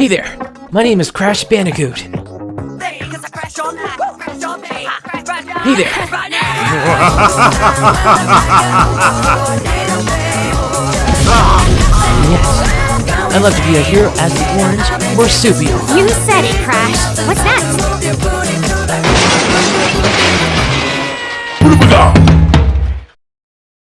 Hey there, my name is Crash Bandicoot. Hey there. yes, I'd love to be a hero as the orange or You said it, Crash.